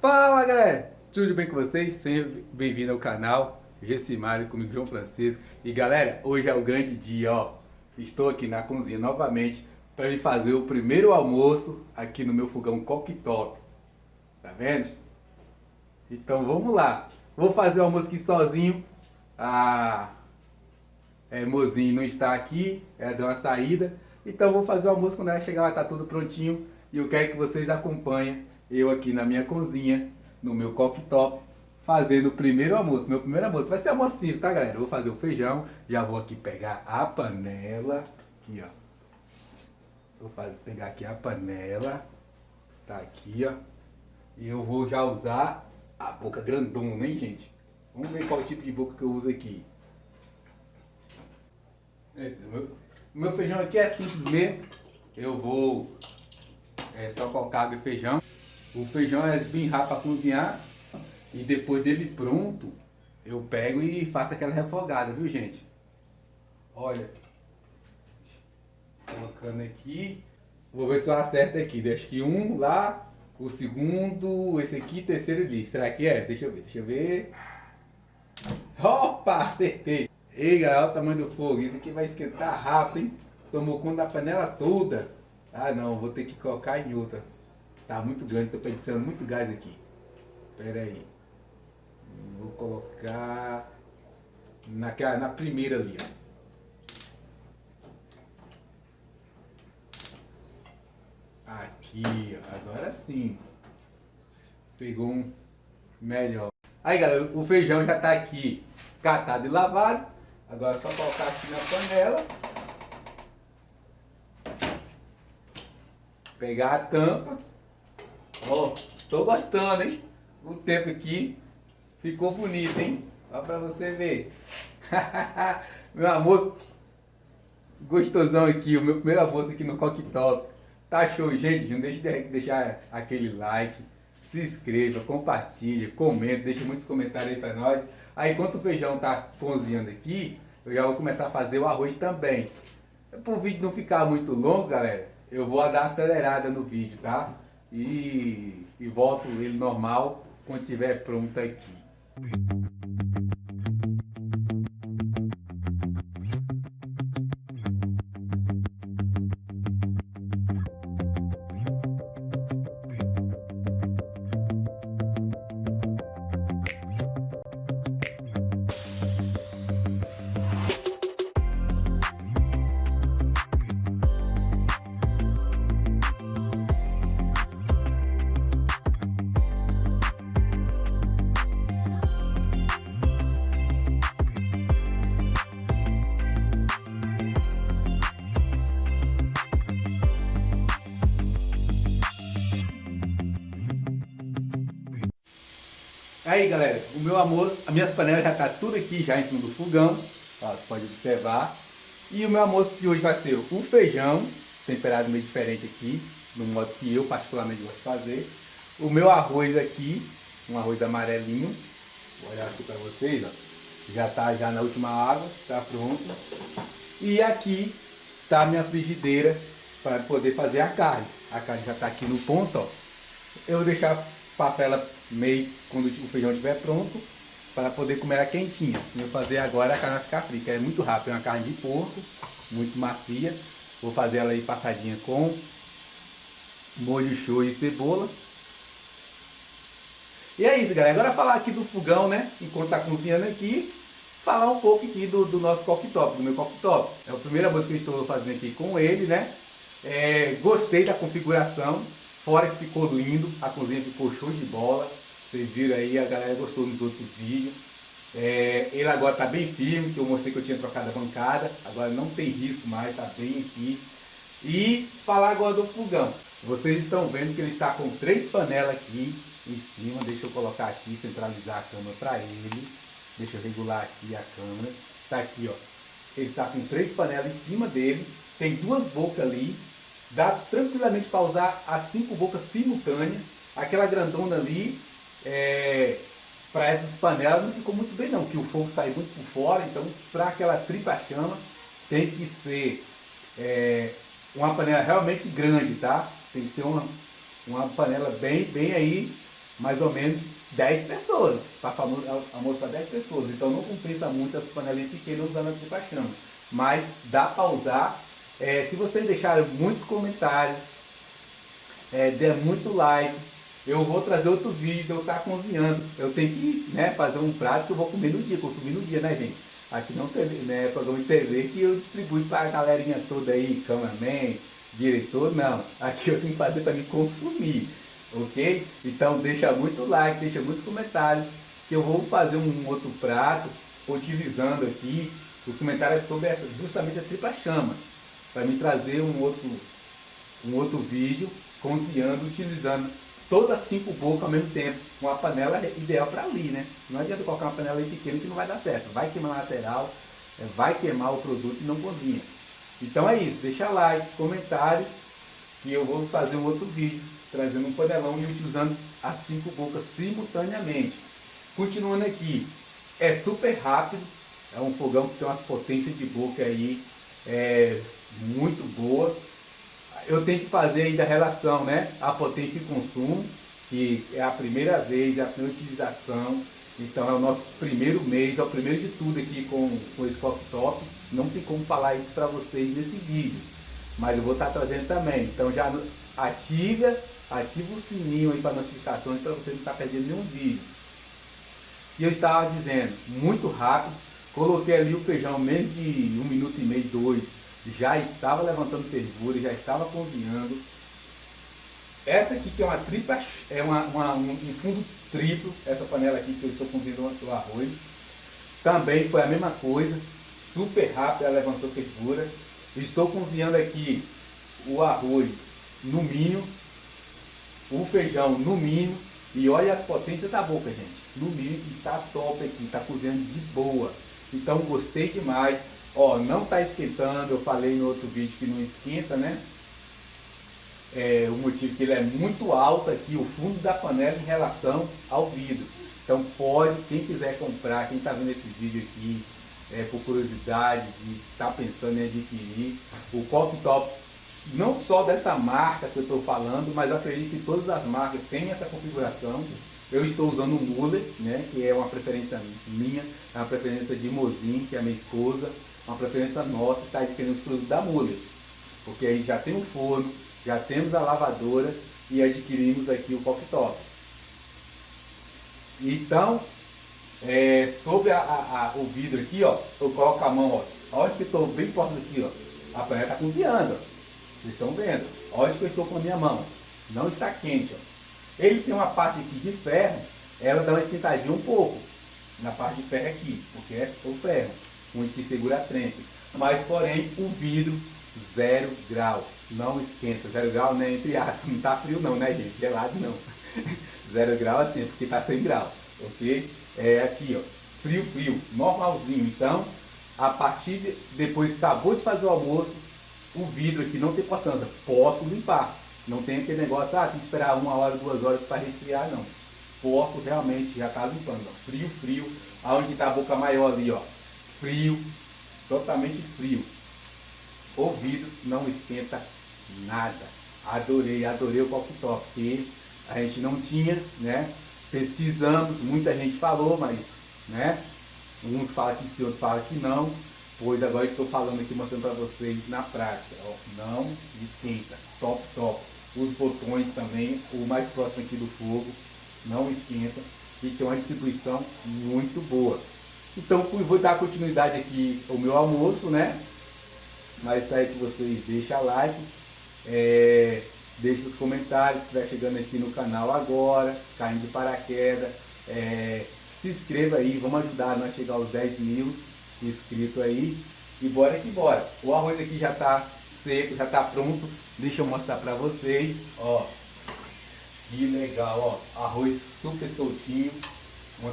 Fala galera, tudo bem com vocês? Seja bem-vindo ao canal. Gessimário comigo João Francisco. E galera, hoje é o grande dia, ó. Estou aqui na cozinha novamente para me fazer o primeiro almoço aqui no meu fogão cooktop. Tá vendo? Então vamos lá. Vou fazer o almoço aqui sozinho. A é, mozinho não está aqui, ela deu uma saída. Então vou fazer o almoço. Quando ela chegar vai estar tudo prontinho. E eu quero que vocês acompanhem eu aqui na minha cozinha, no meu cooktop, fazendo o primeiro almoço. Meu primeiro almoço vai ser almoço simples, tá galera? Eu vou fazer o feijão, já vou aqui pegar a panela, aqui ó. Vou fazer, pegar aqui a panela, tá aqui ó. E eu vou já usar a boca grandona, hein gente? Vamos ver qual tipo de boca que eu uso aqui. É, meu, meu feijão aqui é simples mesmo. Eu vou é, só colocar água e feijão. O feijão é bem rápido para cozinhar e depois dele pronto, eu pego e faço aquela refogada, viu gente? Olha, colocando aqui, vou ver se eu acerto aqui, deixa que um lá, o segundo, esse aqui, terceiro ali, será que é? Deixa eu ver, deixa eu ver. Opa, acertei! Ei galera, olha o tamanho do fogo, isso aqui vai esquentar rápido, hein? Tomou conta da panela toda. Ah não, vou ter que colocar em outra. Tá muito grande, tô pensando muito gás aqui. Pera aí. Vou colocar naquela, na primeira ali, ó. Aqui, ó. agora sim. Pegou um melhor. Aí galera, o feijão já tá aqui catado e lavado. Agora é só colocar aqui na panela. Pegar a tampa Ó, tô gostando, hein? O tempo aqui ficou bonito, hein? Ó pra você ver. meu almoço gostosão aqui, o meu primeiro almoço aqui no Cooktop. Tá show, gente? Não deixe de deixar aquele like, se inscreva, compartilhe, comenta, deixa muitos comentários aí pra nós. Aí enquanto o feijão tá cozinhando aqui, eu já vou começar a fazer o arroz também. Para o vídeo não ficar muito longo, galera, eu vou dar uma acelerada no vídeo, tá? E, e volto ele normal quando estiver pronto aqui. Aí galera, o meu almoço, as minhas panelas já tá tudo aqui já em cima do fogão, ó, você pode observar. E o meu almoço de hoje vai ser o feijão, temperado meio diferente aqui, no modo que eu particularmente gosto de fazer. O meu arroz aqui, um arroz amarelinho, vou olhar aqui para vocês, ó. já tá já na última água, tá pronto. E aqui tá a minha frigideira para poder fazer a carne. A carne já tá aqui no ponto, ó. Eu vou deixar passar ela meio quando o feijão estiver pronto, para poder comer ela quentinha. Se eu fazer agora, a carne vai ficar fria, é muito rápido, é uma carne de porco, muito macia. Vou fazer ela aí passadinha com molho show e cebola. E é isso, galera. Agora falar aqui do fogão, né? Enquanto tá cozinhando aqui, falar um pouco aqui do, do nosso cooktop, do meu cooktop. É a primeira vez que eu estou fazendo aqui com ele, né? É, gostei da configuração. Fora que ficou lindo, a cozinha ficou show de bola. Vocês viram aí, a galera gostou nos outros vídeos. É, ele agora está bem firme, que eu mostrei que eu tinha trocado a bancada. Agora não tem risco mais, está bem aqui. E falar agora do fogão. Vocês estão vendo que ele está com três panelas aqui em cima. Deixa eu colocar aqui, centralizar a câmera para ele. Deixa eu regular aqui a câmera. Está aqui, ó. Ele está com três panelas em cima dele. Tem duas bocas ali Dá tranquilamente para usar as cinco bocas simultâneas. Aquela grandona ali, é, para essas panelas não ficou muito bem não, que o fogo sai muito por fora, então para aquela tripa chama tem que ser é, uma panela realmente grande, tá? Tem que ser uma, uma panela bem, bem aí mais ou menos 10 pessoas, para almoço para 10 pessoas. Então não compensa muito as panelinhas pequenas usando a tripa chama. Mas dá para usar. É, se vocês deixarem muitos comentários, é, der muito like, eu vou trazer outro vídeo, eu tá cozinhando. Eu tenho que né, fazer um prato que eu vou comer no dia, consumir no dia, né gente? Aqui não tem né, programa de TV que eu distribuo para a galerinha toda aí, cameraman, diretor, não. Aqui eu tenho que fazer para me consumir, ok? Então deixa muito like, deixa muitos comentários, que eu vou fazer um outro prato, utilizando aqui os comentários sobre essa, justamente a tripa chama, para me trazer um outro, um outro vídeo cozinhando, utilizando todas as cinco bocas ao mesmo tempo. Uma panela é ideal para ali, né? Não adianta colocar uma panela pequena que não vai dar certo. Vai queimar a lateral, é, vai queimar o produto e não cozinha. Então é isso, deixa like, comentários, que eu vou fazer um outro vídeo, trazendo um panelão e utilizando as cinco bocas simultaneamente. Continuando aqui, é super rápido, é um fogão que tem umas potências de boca aí é, muito boa eu tenho que fazer ainda a relação, né? A potência e consumo, que é a primeira vez, é a primeira utilização. Então é o nosso primeiro mês, é o primeiro de tudo aqui com, com esse top. Não tem como falar isso para vocês nesse vídeo. Mas eu vou estar tá trazendo também. Então já ativa, ativa o sininho aí para notificações para você não estar tá perdendo nenhum vídeo. E eu estava dizendo, muito rápido, coloquei ali o feijão menos de um minuto e meio, dois já estava levantando fervura, já estava cozinhando. Essa aqui que é uma tripa, é uma, uma, um, fundo triplo, essa panela aqui que eu estou cozinhando o arroz. Também foi a mesma coisa, super rápido, ela levantou fervura. Estou cozinhando aqui o arroz no mínimo, o feijão no mínimo, e olha as potências da boca, gente. No mínimo, está top aqui, está cozinhando de boa. Então gostei demais. Ó, não está esquentando, eu falei no outro vídeo que não esquenta, né? É, o motivo que ele é muito alto aqui, o fundo da panela em relação ao vidro. Então pode, quem quiser comprar, quem está vendo esse vídeo aqui, é, por curiosidade, de tá pensando em adquirir, o Top não só dessa marca que eu estou falando, mas acredito que todas as marcas têm essa configuração. Eu estou usando o Muller, né, que é uma preferência minha, é uma preferência de Mozin, que é a minha esposa uma preferência nossa está adquirindo os produtos da Muller. Porque aí já tem o forno, já temos a lavadora e adquirimos aqui o cooktop. Então, é, sobre a, a, a, o vidro aqui, ó, eu coloco a mão, ó, onde que estou bem próximo aqui, ó, a panela está cozinhando, ó. vocês estão vendo, onde que eu estou com a minha mão, não está quente, ó. Ele tem uma parte aqui de ferro, ela dá uma esquentadinha um pouco, na parte de ferro aqui, porque é o ferro onde que segura a frente. Mas, porém, o vidro, zero grau, não esquenta. Zero grau, né, entre aspas, não está frio não, né, gente? Gelado não. zero grau assim, porque está 100 graus, ok? É aqui, ó, frio, frio, normalzinho. Então, a partir de, depois que acabou de fazer o almoço, o vidro aqui não tem importância, posso limpar. Não tem aquele negócio, ah, tem que esperar uma hora, duas horas para resfriar, não. Posso realmente já estar tá limpando, ó. frio, frio, aonde está a boca maior ali, ó, frio, totalmente frio. O vidro não esquenta nada. Adorei, adorei o cooktop, porque a gente não tinha, né? Pesquisamos, muita gente falou, mas, né? Uns falam que sim, outros falam que não. Pois agora estou falando aqui, mostrando para vocês na prática. Ó, não esquenta, top, top. Os botões também, o mais próximo aqui do fogo, não esquenta. E tem uma distribuição muito boa. Então vou dar continuidade aqui ao meu almoço, né? Mas espero que vocês deixem a like, é, deixem os comentários, se estiver chegando aqui no canal agora, caindo de paraquedas, é, se inscreva aí, vamos ajudar nós a chegar aos 10 mil inscritos aí. E bora que bora. O arroz aqui já está seco, já está pronto. Deixa eu mostrar para vocês, ó. Que legal, ó. Arroz super soltinho uma,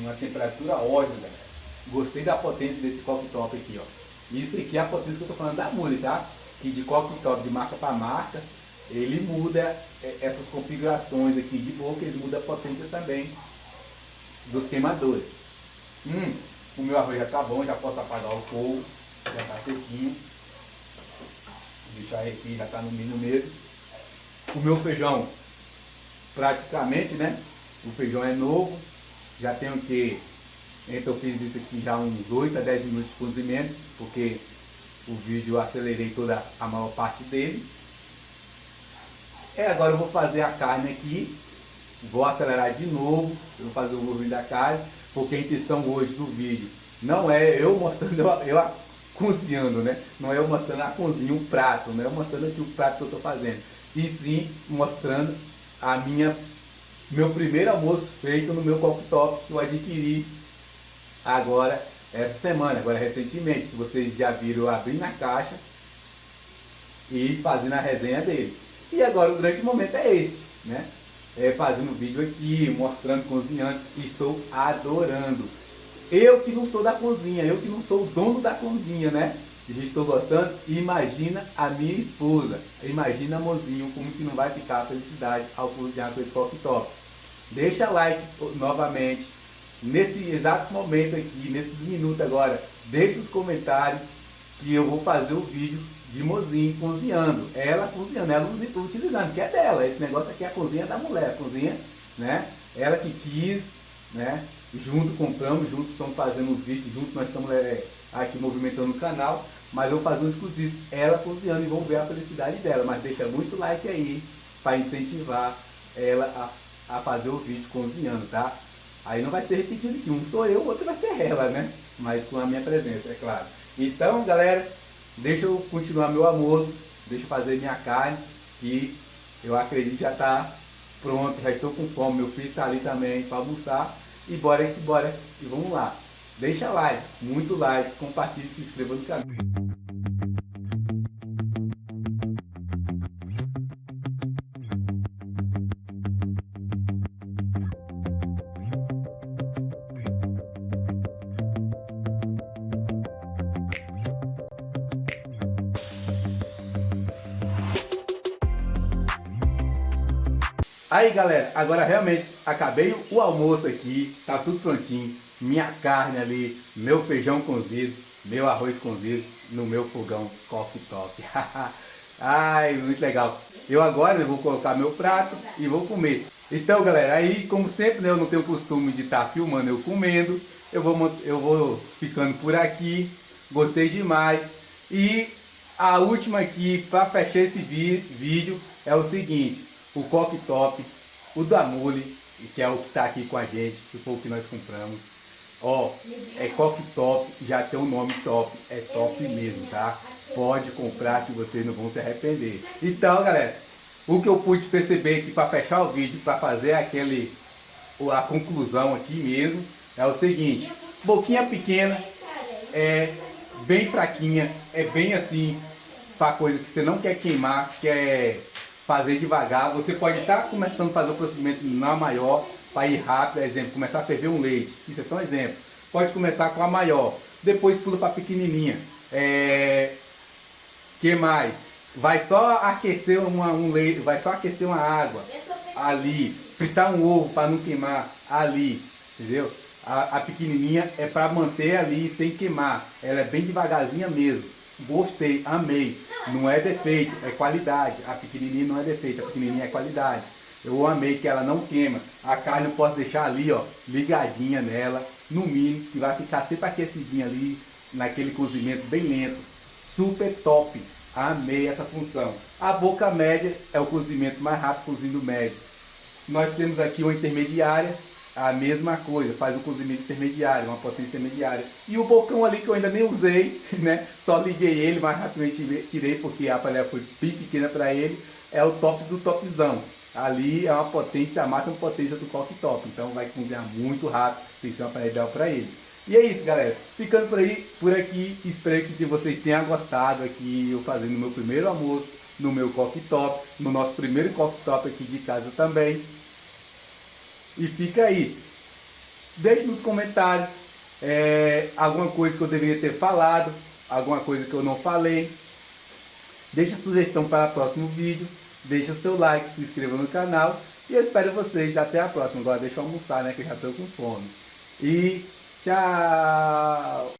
uma temperatura ótima, galera. Gostei da potência desse cooktop aqui, ó. Isso aqui é a potência que eu tô falando da Mule, tá? Que de cooktop, de marca para marca, ele muda é, essas configurações aqui de boca, ele muda a potência também dos queimadores. Hum, o meu arroz já tá bom, já posso apagar o fogo, já tá sequinho. Deixar aqui, já tá no mínimo mesmo. O meu feijão praticamente, né? O feijão é novo, já tenho que, então eu fiz isso aqui já uns 8 a 10 minutos de cozimento, porque o vídeo eu acelerei toda a maior parte dele. É, agora eu vou fazer a carne aqui, vou acelerar de novo, vou fazer o volume da carne, porque a intenção hoje do vídeo não é eu mostrando eu, eu cozinhando, né? Não é eu mostrando a cozinha, um prato, não é eu mostrando aqui o prato que eu estou fazendo. E sim mostrando a minha meu primeiro almoço feito no meu cooktop que eu adquiri agora essa semana, agora recentemente, que vocês já viram eu abrindo a caixa e fazendo a resenha dele. E agora o grande momento é este, né? É fazendo vídeo aqui, mostrando, cozinhando, estou adorando. Eu que não sou da cozinha, eu que não sou o dono da cozinha, né? E estou gostando, imagina a minha esposa, imagina mozinho como que não vai ficar a felicidade ao cozinhar com esse top. Deixa like novamente, nesse exato momento aqui, nesses minutos agora, deixe os comentários que eu vou fazer o vídeo de mozinho cozinhando. Ela cozinhando, ela utilizando, que é dela. Esse negócio aqui é a cozinha da mulher, a cozinha, né? Ela que quis, né? Junto compramos, juntos estamos fazendo os vídeos, juntos nós estamos é, aqui movimentando o canal. Mas eu vou fazer um exclusivo, ela cozinhando e vamos ver a felicidade dela. Mas deixa muito like aí para incentivar ela a, a fazer o vídeo cozinhando, tá? Aí não vai ser repetido que um sou eu, o outro vai ser ela, né? Mas com a minha presença, é claro. Então, galera, deixa eu continuar meu almoço, deixa eu fazer minha carne, que eu acredito já está pronto, já estou com fome, meu filho está ali também para almoçar. E bora que bora, e vamos lá. Deixa like, muito like, compartilhe, se inscreva no canal. Aí galera, agora realmente acabei o almoço aqui, tá tudo prontinho, minha carne ali, meu feijão cozido, meu arroz cozido no meu fogão coffee top. Ai, muito legal. Eu agora vou colocar meu prato e vou comer. Então galera, aí como sempre né, eu não tenho costume de estar tá filmando eu comendo, eu vou, eu vou ficando por aqui, gostei demais. E a última aqui para fechar esse vídeo é o seguinte, o Coque Top, o Damule, que é o que está aqui com a gente, que foi o que nós compramos. Ó, é Coque Top, já tem o um nome top, é top mesmo, tá? Pode comprar que vocês não vão se arrepender. Então, galera, o que eu pude perceber aqui para fechar o vídeo, para fazer aquele, a conclusão aqui mesmo, é o seguinte, boquinha pequena, é bem fraquinha, é bem assim, para coisa que você não quer queimar, quer fazer devagar. Você pode estar começando a fazer o procedimento na maior, para ir rápido, exemplo, começar a ferver um leite. Isso é só um exemplo. Pode começar com a maior, depois pula para a pequenininha. É... que mais? Vai só aquecer uma, um leite, vai só aquecer uma água ali, fritar um ovo para não queimar ali, entendeu? A, a pequenininha é para manter ali sem queimar, ela é bem devagarzinha mesmo. Gostei, amei. Não é defeito, é qualidade. A pequenininha não é defeito, a pequenininha é qualidade. Eu amei que ela não queima. A carne eu posso deixar ali, ó, ligadinha nela, no mínimo, que vai ficar sempre aquecidinha ali, naquele cozimento bem lento. Super top. Amei essa função. A boca média é o cozimento mais rápido, cozindo médio. Nós temos aqui uma intermediária, a mesma coisa, faz um cozimento intermediário, uma potência intermediária. E o bocão ali que eu ainda nem usei, né? Só liguei ele, mas rapidamente tirei porque a panela foi bem pequena para ele. É o top do topzão. Ali é uma potência, a máxima potência do coque top. Então vai cozinhar muito rápido, tem que ser uma panela ideal para ele. E é isso, galera. Ficando por aí, por aqui, espero que vocês tenham gostado aqui eu fazendo meu primeiro almoço no meu coque top, no nosso primeiro coque top aqui de casa também. E fica aí. Deixe nos comentários é, alguma coisa que eu deveria ter falado, alguma coisa que eu não falei. Deixe sugestão para o próximo vídeo. Deixe o seu like, se inscreva no canal. E eu espero vocês até a próxima. Agora deixa eu almoçar, né? Que eu já estou com fome. E tchau!